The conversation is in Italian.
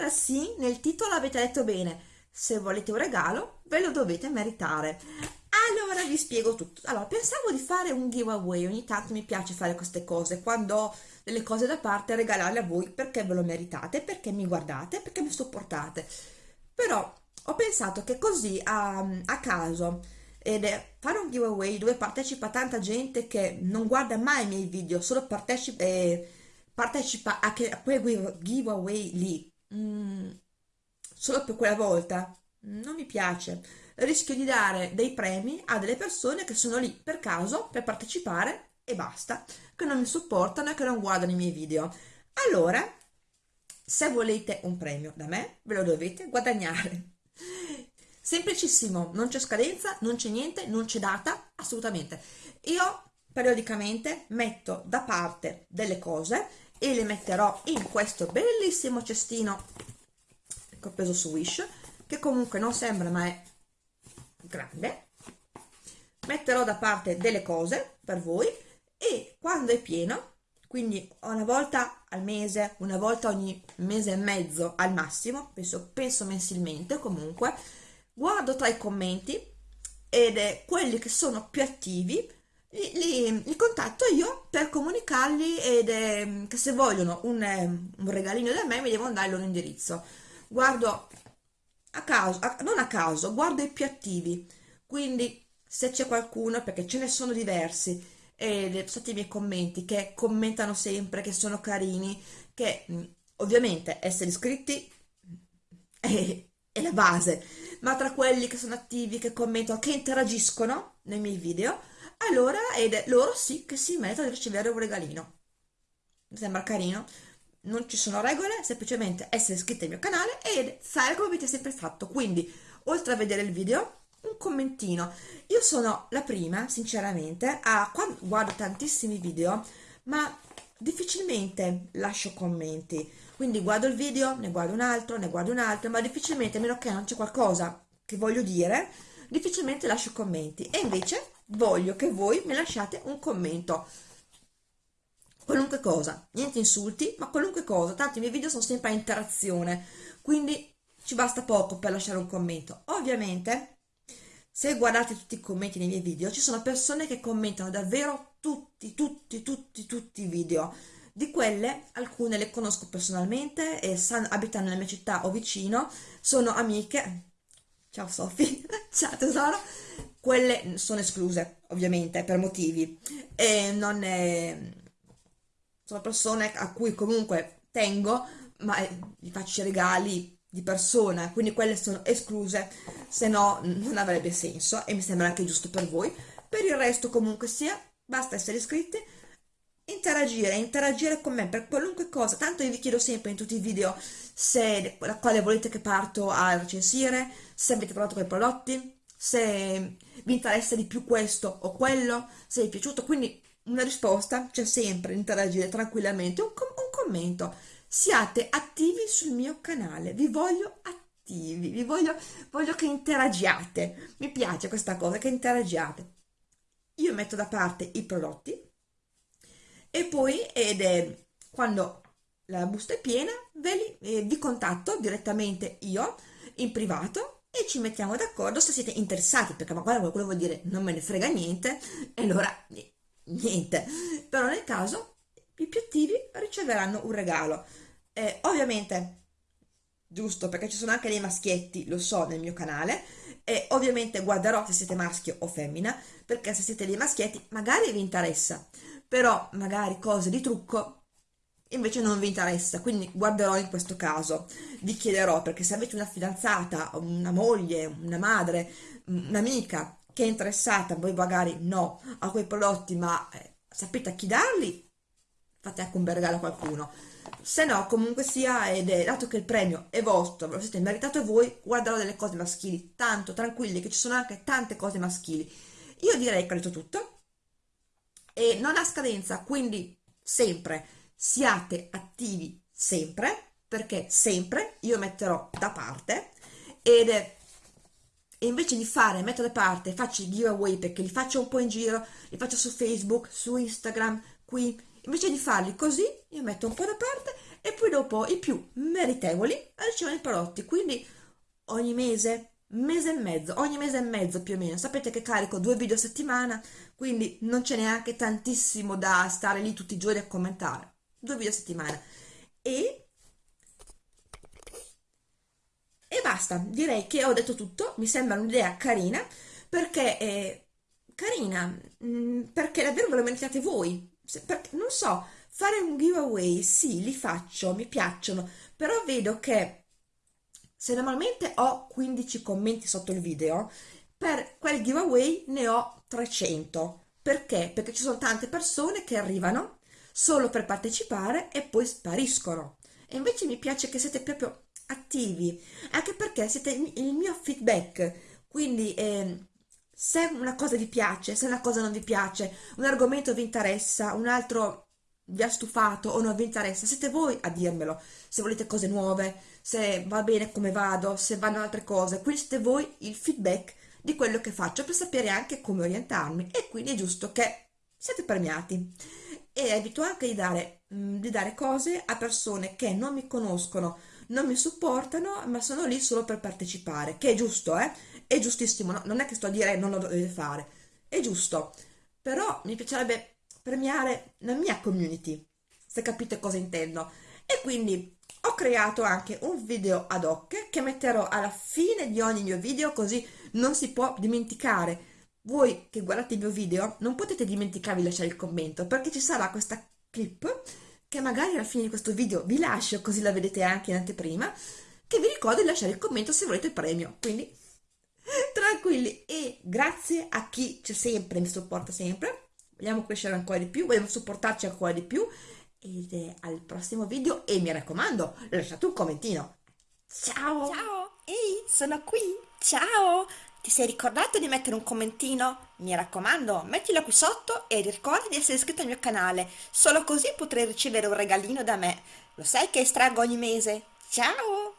Allora sì, nel titolo avete detto bene, se volete un regalo ve lo dovete meritare. Allora vi spiego tutto. Allora, pensavo di fare un giveaway, ogni tanto mi piace fare queste cose, quando ho delle cose da parte regalarle a voi perché ve lo meritate, perché mi guardate, perché mi supportate. Però ho pensato che così a, a caso ed è fare un giveaway dove partecipa tanta gente che non guarda mai i miei video, solo partecipa... Eh, partecipa a, che, a quel giveaway lì mm, solo per quella volta. Non mi piace. Rischio di dare dei premi a delle persone che sono lì per caso per partecipare e basta. Che non mi supportano e che non guardano i miei video. Allora se volete un premio da me ve lo dovete guadagnare. Semplicissimo. Non c'è scadenza non c'è niente non c'è data assolutamente. Io periodicamente metto da parte delle cose e le metterò in questo bellissimo cestino che ho preso su Wish che comunque non sembra ma è grande. Metterò da parte delle cose per voi e quando è pieno quindi una volta al mese una volta ogni mese e mezzo al massimo penso, penso mensilmente comunque guardo tra i commenti ed è quelli che sono più attivi li, li, li, contatto io per comunicargli ed, eh, che se vogliono un, un, regalino da me mi devono dare il loro indirizzo. Guardo a caso, a, non a caso, guardo i più attivi quindi se c'è qualcuno perché ce ne sono diversi e sotto i miei commenti che commentano sempre, che sono carini che mm, ovviamente essere iscritti è, è la base. Ma tra quelli che sono attivi, che commentano, che interagiscono nei miei video allora ed loro sì che si mettono a ricevere un regalino. Mi sembra carino. Non ci sono regole semplicemente essere iscritti al mio canale ed fare come avete sempre fatto. Quindi oltre a vedere il video un commentino. Io sono la prima sinceramente a quando guardo tantissimi video ma difficilmente lascio commenti. Quindi guardo il video ne guardo un altro ne guardo un altro ma difficilmente a meno che non c'è qualcosa che voglio dire difficilmente lascio commenti. E invece voglio che voi mi lasciate un commento qualunque cosa, niente insulti, ma qualunque cosa, tanto i miei video sono sempre a interazione, quindi ci basta poco per lasciare un commento. Ovviamente, se guardate tutti i commenti nei miei video, ci sono persone che commentano davvero tutti, tutti, tutti, tutti i video. Di quelle, alcune le conosco personalmente e abitano nella mia città o vicino, sono amiche. Ciao Sofì, ciao tesoro, quelle sono escluse ovviamente per motivi. E non è... sono persone a cui comunque tengo ma gli faccio regali di persona quindi quelle sono escluse se no non avrebbe senso e mi sembra anche giusto per voi. Per il resto comunque sia basta essere iscritti interagire, interagire con me per qualunque cosa, tanto io vi chiedo sempre in tutti i video se la quale volete che parto a recensire, se avete provato quei prodotti, se vi interessa di più questo o quello, se vi è piaciuto, quindi una risposta c'è sempre, interagire tranquillamente, un, com un commento, siate attivi sul mio canale, vi voglio attivi, vi voglio, voglio che interagiate, mi piace questa cosa, che interagiate. Io metto da parte i prodotti e poi ed è quando la busta è piena ve li, eh, vi contatto direttamente io in privato e ci mettiamo d'accordo se siete interessati, perché magari qualcuno vuol dire non me ne frega niente, e allora niente. Però nel caso i più attivi riceveranno un regalo. Eh, ovviamente, giusto, perché ci sono anche dei maschietti, lo so, nel mio canale, e ovviamente guarderò se siete maschio o femmina, perché se siete dei maschietti magari vi interessa, però magari cose di trucco invece non vi interessa, quindi guarderò in questo caso, vi chiederò perché se avete una fidanzata, una moglie, una madre, un'amica che è interessata, voi magari no, a quei prodotti, ma eh, sapete a chi darli, fate anche un bel regalo a qualcuno. Se no, comunque sia, ed è, dato che il premio è vostro, ve lo siete meritato voi, guarderò delle cose maschili, tanto tranquilli che ci sono anche tante cose maschili. Io direi che ho detto tutto, e non ha scadenza, quindi sempre siate attivi sempre, perché sempre io metterò da parte ed e invece di fare, metto da parte, faccio i giveaway perché li faccio un po' in giro, li faccio su Facebook, su Instagram, qui. Invece di farli così io metto un po' da parte e poi dopo i più meritevoli ricevono i prodotti. Quindi ogni mese mese e mezzo ogni mese e mezzo più o meno. Sapete che carico due video a settimana quindi non c'è neanche tantissimo da stare lì tutti i giorni a commentare due video a settimana e e basta direi che ho detto tutto mi sembra un'idea carina perché è carina mh, mm, perché davvero ve lo meritate voi perché, non so fare un giveaway sì li faccio mi piacciono però vedo che se normalmente ho 15 commenti sotto il video, per quel giveaway ne ho 300. Perché? Perché ci sono tante persone che arrivano solo per partecipare e poi spariscono. E invece mi piace che siete proprio attivi, anche perché siete il mio feedback. Quindi eh, se una cosa vi piace, se una cosa non vi piace, un argomento vi interessa, un altro vi ha stufato o non vi interessa, siete voi a dirmelo, se volete cose nuove, se va bene come vado, se vanno altre cose, quindi siete voi il feedback di quello che faccio per sapere anche come orientarmi e quindi è giusto che siete premiati e evito anche di dare, mm, di dare cose a persone che non mi conoscono, non mi supportano, ma sono lì solo per partecipare, che è giusto, eh? È giustissimo, no? non è che sto a dire non lo dovete fare, è giusto, però mi piacerebbe premiare la mia community, se capite cosa intendo. E quindi ho creato anche un video ad hoc che metterò alla fine di ogni mio video così non si può dimenticare. Voi che guardate il mio video non potete dimenticarvi di lasciare il commento perché ci sarà questa clip che magari alla fine di questo video vi lascio così la vedete anche in anteprima che vi ricordo di lasciare il commento se volete il premio. Quindi tranquilli. E grazie a chi c'è sempre, mi supporta sempre. Vogliamo crescere ancora di più, vogliamo supportarci ancora di più. Ed è al prossimo video e mi raccomando lasciate un commentino. Ciao! Ciao! Ehi sono qui! Ciao ti sei ricordato di mettere un commentino? Mi raccomando, mettilo qui sotto e ricorda di essere iscritto al mio canale, solo così potrai ricevere un regalino da me. Lo sai che estraggo ogni mese? Ciao!